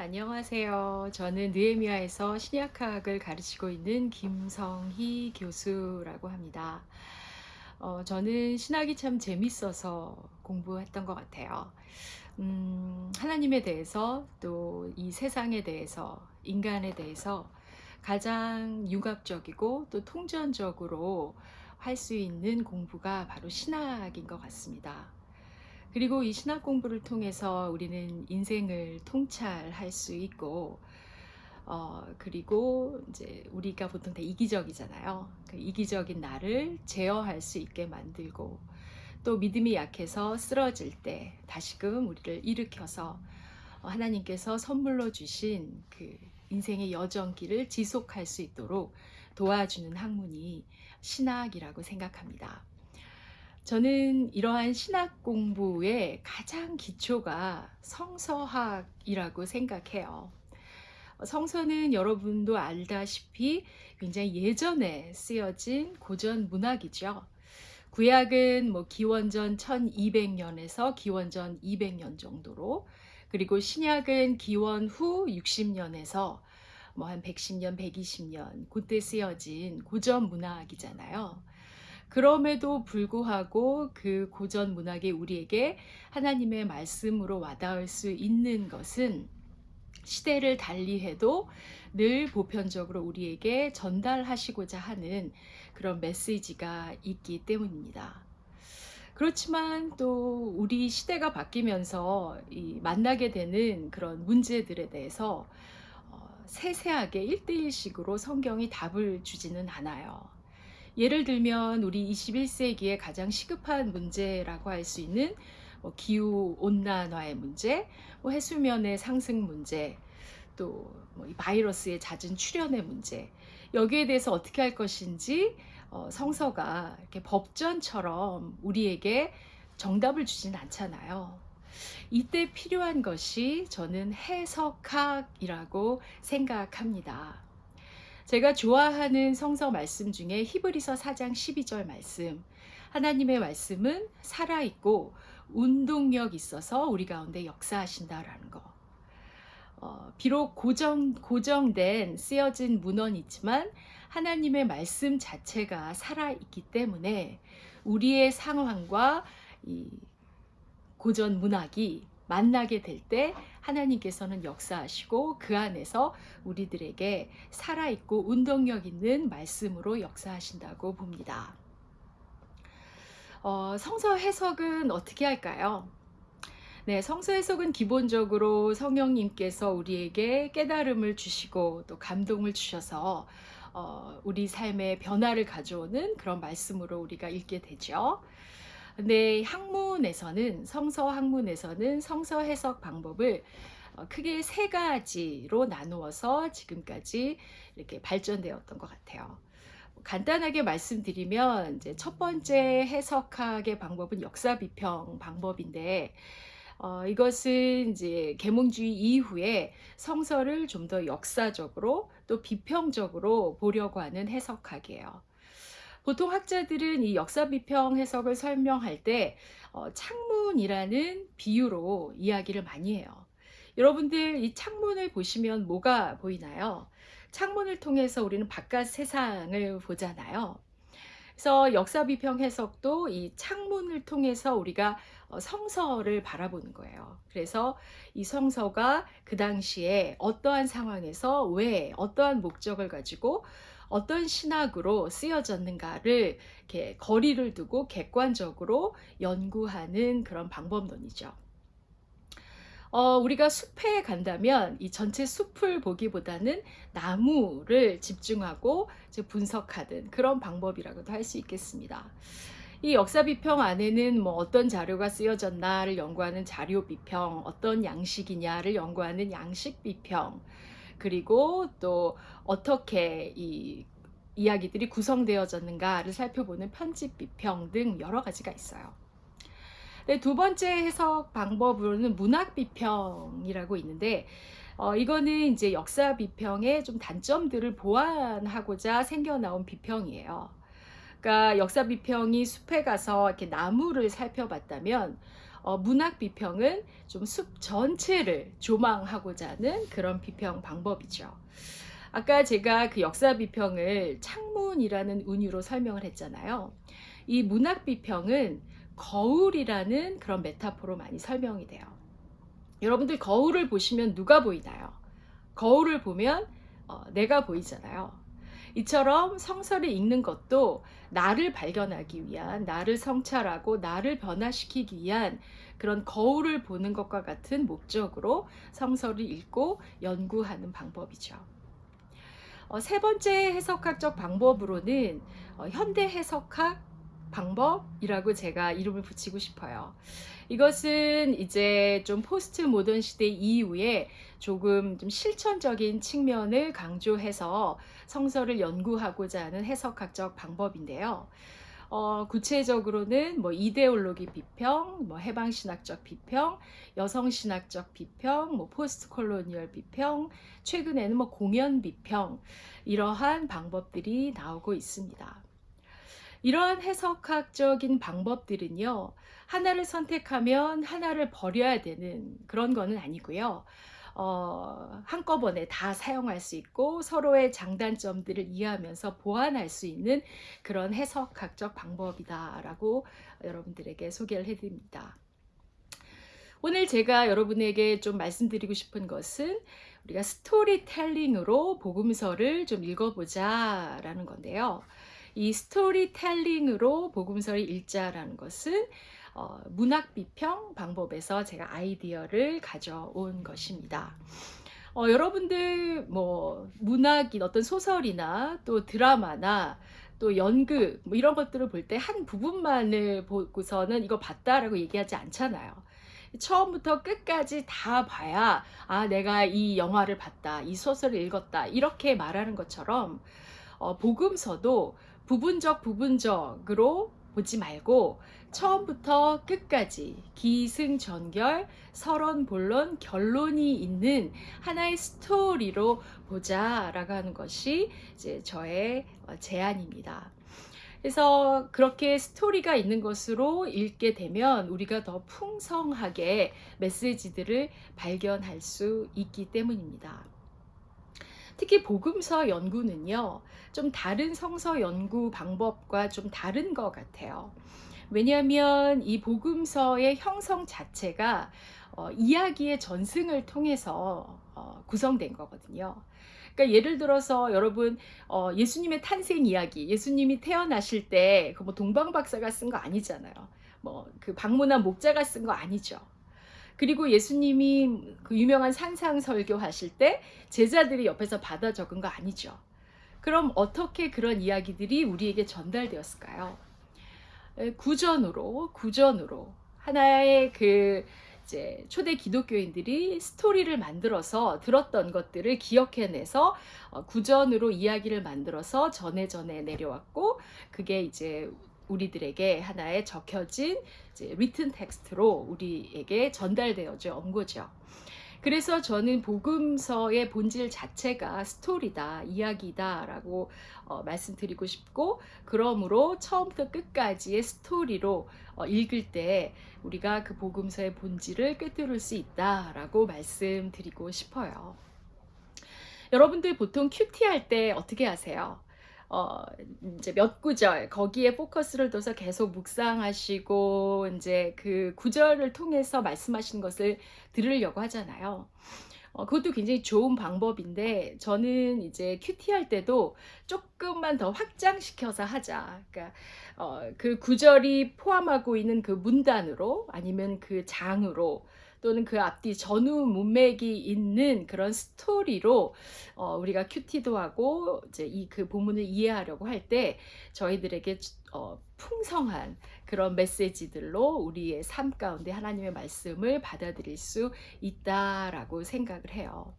안녕하세요. 저는 느헤미야에서 신약학을 가르치고 있는 김성희 교수라고 합니다. 어, 저는 신학이 참 재밌어서 공부했던 것 같아요. 음, 하나님에 대해서 또 이 세상에 대해서 인간에 대해서 가장 융합적이고 또 통전적으로 할 수 있는 공부가 바로 신학인 것 같습니다. 그리고 이 신학 공부를 통해서 우리는 인생을 통찰할 수 있고 어, 그리고 이제 우리가 보통 다 이기적이잖아요. 그 이기적인 나를 제어할 수 있게 만들고 또 믿음이 약해서 쓰러질 때 다시금 우리를 일으켜서 하나님께서 선물로 주신 그 인생의 여정길을 지속할 수 있도록 도와주는 학문이 신학이라고 생각합니다. 저는 이러한 신학 공부의 가장 기초가 성서학이라고 생각해요. 성서는 여러분도 알다시피 굉장히 예전에 쓰여진 고전 문학이죠. 구약은 뭐 기원전 1200년에서 기원전 200년 정도로 그리고 신약은 기원 후 60년에서 뭐 한 110년, 120년 그때 쓰여진 고전 문학이잖아요. 그럼에도 불구하고 그 고전 문학이 우리에게 하나님의 말씀으로 와닿을 수 있는 것은 시대를 달리해도 늘 보편적으로 우리에게 전달하시고자 하는 그런 메시지가 있기 때문입니다. 그렇지만 또 우리 시대가 바뀌면서 만나게 되는 그런 문제들에 대해서 어, 세세하게 일대일식으로 성경이 답을 주지는 않아요. 예를 들면 우리 21세기에 가장 시급한 문제라고 할 수 있는 뭐 기후 온난화의 문제, 뭐 해수면의 상승 문제, 또 뭐 바이러스의 잦은 출현의 문제 여기에 대해서 어떻게 할 것인지 어, 성서가 이렇게 법전처럼 우리에게 정답을 주진 않잖아요. 이때 필요한 것이 저는 해석학이라고 생각합니다. 제가 좋아하는 성서 말씀 중에 히브리서 4장 12절 말씀. 하나님의 말씀은 살아있고 운동력 있어서 우리 가운데 역사하신다라는 거. 어, 비록 고정, 고정된 쓰여진 문헌이지만 하나님의 말씀 자체가 살아있기 때문에 우리의 상황과 이 고전 문학이 만나게 될 때 하나님께서는 역사하시고 그 안에서 우리들에게 살아있고 운동력 있는 말씀으로 역사하신다고 봅니다. 어, 성서 해석은 어떻게 할까요? 네, 성서 해석은 기본적으로 성령님께서 우리에게 깨달음을 주시고 또 감동을 주셔서 어, 우리 삶의 변화를 가져오는 그런 말씀으로 우리가 읽게 되죠. 근데 학문에서는 성서 학문에서는 성서 해석 방법을 어, 크게 세 가지로 나누어서 지금까지 이렇게 발전되었던 것 같아요. 간단하게 말씀드리면 이제 첫 번째 해석학의 방법은 역사 비평 방법인데 어, 이것은 이제 계몽주의 이후에 성서를 좀 더 역사적으로 또 비평적으로 보려고 하는 해석학이에요. 보통 학자들은 이 역사 비평 해석을 설명할 때 어, 창문이라는 비유로 이야기를 많이 해요. 여러분들 이 창문을 보시면 뭐가 보이나요? 창문을 통해서 우리는 바깥 세상을 보잖아요. 그래서 역사 비평 해석도 이 창문을 통해서 우리가 어, 성서를 바라보는 거예요. 그래서 이 성서가 그 당시에 어떠한 상황에서 왜 어떠한 목적을 가지고 어떤 신학으로 쓰여졌는가를 이렇게 거리를 두고 객관적으로 연구하는 그런 방법론이죠. 어, 우리가 숲에 간다면 이 전체 숲을 보기보다는 나무를 집중하고 분석하는 그런 방법이라고도 할 수 있겠습니다. 이 역사 비평 안에는 뭐 어떤 자료가 쓰여졌나를 연구하는 자료 비평, 어떤 양식이냐를 연구하는 양식 비평, 그리고 또 어떻게 이 이야기들이 구성되어졌는가를 살펴보는 편집 비평 등 여러 가지가 있어요. 네, 두 번째 해석 방법으로는 문학 비평이라고 있는데 어, 이거는 이제 역사 비평의 좀 단점들을 보완하고자 생겨나온 비평이에요. 그러니까 역사 비평이 숲에 가서 이렇게 나무를 살펴봤다면 어, 문학 비평은 좀 숲 전체를 조망하고자 하는 그런 비평 방법이죠. 아까 제가 그 역사 비평을 창문이라는 운유로 설명을 했잖아요. 이 문학 비평은 거울이라는 그런 메타포로 많이 설명이 돼요. 여러분들 거울을 보시면 누가 보이나요? 거울을 보면 어, 내가 보이잖아요. 이처럼 성서를 읽는 것도 나를 발견하기 위한, 나를 성찰하고 나를 변화시키기 위한 그런 거울을 보는 것과 같은 목적으로 성서를 읽고 연구하는 방법이죠. 어, 세 번째 해석학적 방법으로는 어, 현대 해석학 방법이라고 제가 이름을 붙이고 싶어요. 이것은 이제 좀 포스트 모던 시대 이후에 조금 좀 실천적인 측면을 강조해서 성서를 연구하고자 하는 해석학적 방법인데요. 어, 구체적으로는 뭐 이데올로기 비평, 뭐 해방신학적 비평, 여성신학적 비평, 뭐 post colonial 비평, 최근에는 뭐 공연 비평, 이러한 방법들이 나오고 있습니다. 이러한 해석학적인 방법들은요, 하나를 선택하면 하나를 버려야 되는 그런 거는 아니고요. 어, 한꺼번에 다 사용할 수 있고 서로의 장단점들을 이해하면서 보완할 수 있는 그런 해석학적 방법이다라고 여러분들에게 소개를 해드립니다. 오늘 제가 여러분에게 좀 말씀드리고 싶은 것은 우리가 스토리텔링으로 복음서를 좀 읽어보자 라는 건데요. 이 스토리텔링으로 복음서를 읽자라는 것은 어, 문학 비평 방법에서 제가 아이디어를 가져온 것입니다. 어, 여러분들 뭐 문학인 어떤 소설이나 또 드라마나 또 연극 뭐 이런 것들을 볼 때 한 부분만을 보고서는 이거 봤다라고 얘기하지 않잖아요. 처음부터 끝까지 다 봐야 아 내가 이 영화를 봤다 이 소설을 읽었다 이렇게 말하는 것처럼 어, 복음서도 부분적 부분적으로 보지 말고 처음부터 끝까지 기승전결 서론 본론 결론이 있는 하나의 스토리로 보자 라고 하는 것이 이제 저의 어, 제안입니다. 그래서 그렇게 스토리가 있는 것으로 읽게 되면 우리가 더 풍성하게 메시지들을 발견할 수 있기 때문입니다. 특히 복음서 연구는요, 좀 다른 성서 연구 방법과 좀 다른 것 같아요. 왜냐하면 이 복음서의 형성 자체가 어, 이야기의 전승을 통해서 어, 구성된 거거든요. 그러니까 예를 들어서 여러분 어, 예수님의 탄생 이야기, 예수님이 태어나실 때 그 뭐 동방 박사가 쓴 거 아니잖아요. 뭐그 방문한 목자가 쓴 거 아니죠. 그리고 예수님이 그 유명한 산상 설교하실 때 제자들이 옆에서 받아 적은 거 아니죠. 그럼 어떻게 그런 이야기들이 우리에게 전달되었을까요? 구전으로 구전으로 하나의 그 이제 초대 기독교인들이 스토리를 만들어서 들었던 것들을 기억해내서 어, 구전으로 이야기를 만들어서 전해 전해 내려왔고 그게 이제 우리들에게 하나의 적혀진 리튼 텍스트로 우리에게 전달되어져 온 거죠. 그래서 저는 복음서의 본질 자체가 스토리다, 이야기다 라고 어, 말씀드리고 싶고, 그러므로 처음부터 끝까지의 스토리로 어, 읽을 때 우리가 그 복음서의 본질을 꿰뚫을 수 있다 라고 말씀드리고 싶어요. 여러분들 보통 QT 할 때 어떻게 하세요? 어, 이제 몇 구절 거기에 포커스를 둬서 계속 묵상하시고 이제 그 구절을 통해서 말씀하신 것을 들으려고 하잖아요. 어, 그것도 굉장히 좋은 방법인데 저는 이제 QT 할 때도 조금만 더 확장시켜서 하자. 그러니까 어, 그 구절이 포함하고 있는 그 문단으로 아니면 그 장으로 또는 그 앞뒤 전후 문맥이 있는 그런 스토리로 어, 우리가 QT도 하고 이제 이 그 본문을 이해하려고 할 때 저희들에게 어, 풍성한 그런 메시지들로 우리의 삶 가운데 하나님의 말씀을 받아들일 수 있다라고 생각을 해요.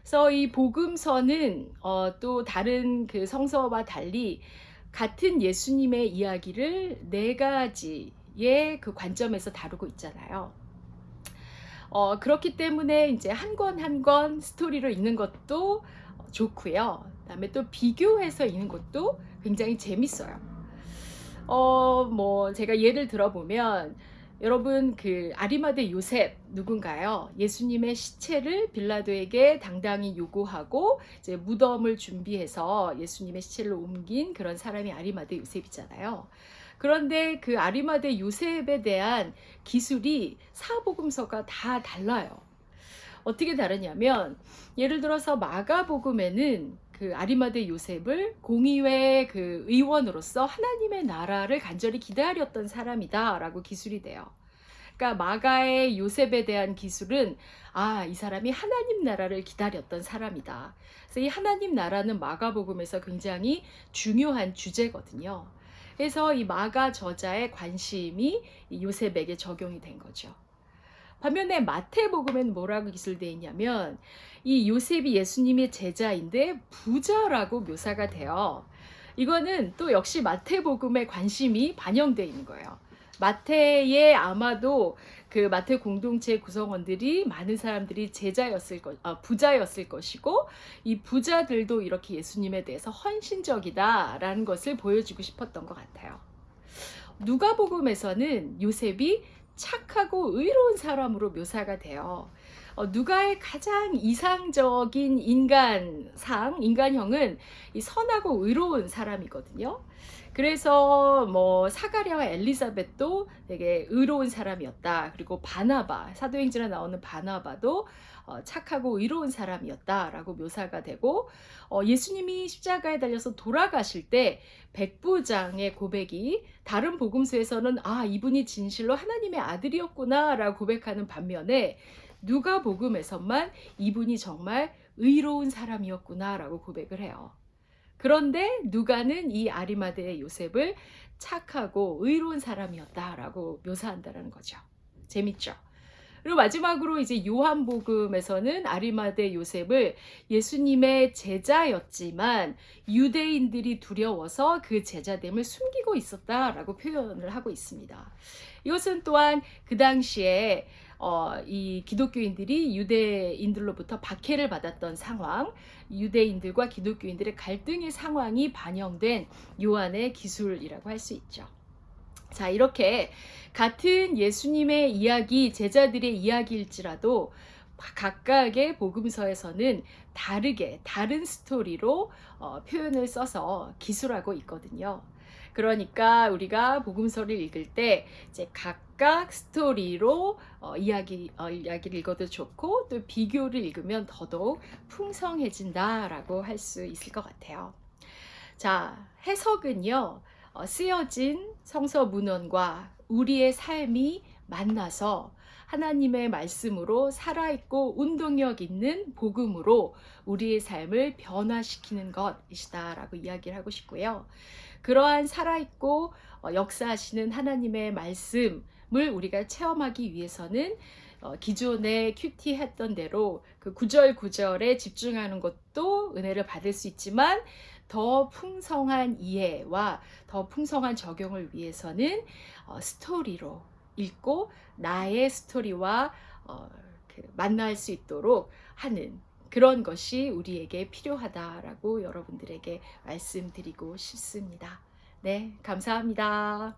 그래서 이 복음서는 어, 또 다른 그 성서와 달리 같은 예수님의 이야기를 네 가지의 그 관점에서 다루고 있잖아요. 어, 그렇기 때문에 이제 한 권 한 권 스토리로 읽는 것도 좋고요. 그다음에 또 비교해서 읽는 것도 굉장히 재밌어요. 어, 뭐 제가 예를 들어보면 여러분 그 아리마대 요셉 누군가요? 예수님의 시체를 빌라도에게 당당히 요구하고 이제 무덤을 준비해서 예수님의 시체를 옮긴 그런 사람이 아리마대 요셉이잖아요. 그런데 그 아리마대 요셉에 대한 기술이 사복음서가 다 달라요. 어떻게 다르냐면 예를 들어서 마가복음에는 그 아리마대 요셉을 공의회 그 의원으로서 하나님의 나라를 간절히 기다렸던 사람이다 라고 기술이 돼요. 그러니까 마가의 요셉에 대한 기술은 아, 이 사람이 하나님 나라를 기다렸던 사람이다. 그래서 이 하나님 나라는 마가복음에서 굉장히 중요한 주제거든요. 그래서 이 마가 저자의 관심이 요셉에게 적용이 된 거죠. 반면에 마태복음엔 뭐라고 기술되어 있냐면 이 요셉이 예수님의 제자인데 부자라고 묘사가 돼요. 이거는 또 역시 마태복음의 관심이 반영되어 있는 거예요. 마태의 아마도 그 마태 공동체 구성원들이 많은 사람들이 제자였을 것, 아, 부자였을 것이고 이 부자들도 이렇게 예수님에 대해서 헌신적이다라는 것을 보여주고 싶었던 것 같아요. 누가복음에서는 요셉이 착하고 의로운 사람으로 묘사가 돼요. 어, 누가의 가장 이상적인 인간상, 인간형은 이 선하고 의로운 사람이거든요. 그래서 뭐 사가랴와 엘리사벳도 되게 의로운 사람이었다. 그리고 바나바, 사도행전에 나오는 바나바도 어, 착하고 의로운 사람이었다라고 묘사가 되고 어, 예수님이 십자가에 달려서 돌아가실 때 백부장의 고백이 다른 복음서에서는 아 이분이 진실로 하나님의 아들이었구나라고 고백하는 반면에 누가 복음에서만 이분이 정말 의로운 사람이었구나라고 고백을 해요. 그런데 누가는 이 아리마대의 요셉을 착하고 의로운 사람이었다라고 묘사한다는 거죠. 재밌죠? 그리고 마지막으로 이제 요한복음에서는 아리마대 요셉을 예수님의 제자였지만 유대인들이 두려워서 그 제자됨을 숨기고 있었다라고 표현을 하고 있습니다. 이것은 또한 그 당시에 어, 이 기독교인들이 유대인들로부터 박해를 받았던 상황, 유대인들과 기독교인들의 갈등의 상황이 반영된 요한의 기술이라고 할 수 있죠. 자, 이렇게 같은 예수님의 이야기, 제자들의 이야기일지라도 각각의 복음서에서는 다르게 다른 스토리로 어, 표현을 써서 기술하고 있거든요. 그러니까 우리가 복음서를 읽을 때 이제 각각 스토리로 어, 이야기 어, 이야기를 읽어도 좋고 또 비교를 읽으면 더더욱 풍성해진다라고 할 수 있을 것 같아요. 자 해석은요 어, 쓰여진 성서 문헌과 우리의 삶이 만나서 하나님의 말씀으로 살아있고 운동력 있는 복음으로 우리의 삶을 변화시키는 것이다 라고 이야기를 하고 싶고요. 그러한 살아있고 어, 역사하시는 하나님의 말씀을 우리가 체험하기 위해서는 어, 기존에 QT 했던 대로 그 구절 구절에 집중하는 것도 은혜를 받을 수 있지만 더 풍성한 이해와 더 풍성한 적용을 위해서는 어, 스토리로 읽고 나의 스토리와 그 만날 수 있도록 하는 그런 것이 우리에게 필요하다라고 여러분들에게 말씀드리고 싶습니다. 네, 감사합니다.